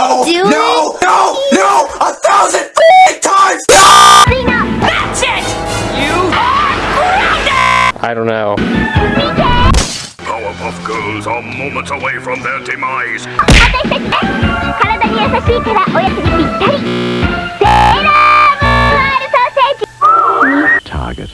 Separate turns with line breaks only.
No!
Do
no! It. No! No! A thousand times! No!
That's it! You are grounded!
I don't know.
Powerpuff Girls are moments away from their demise.
Target.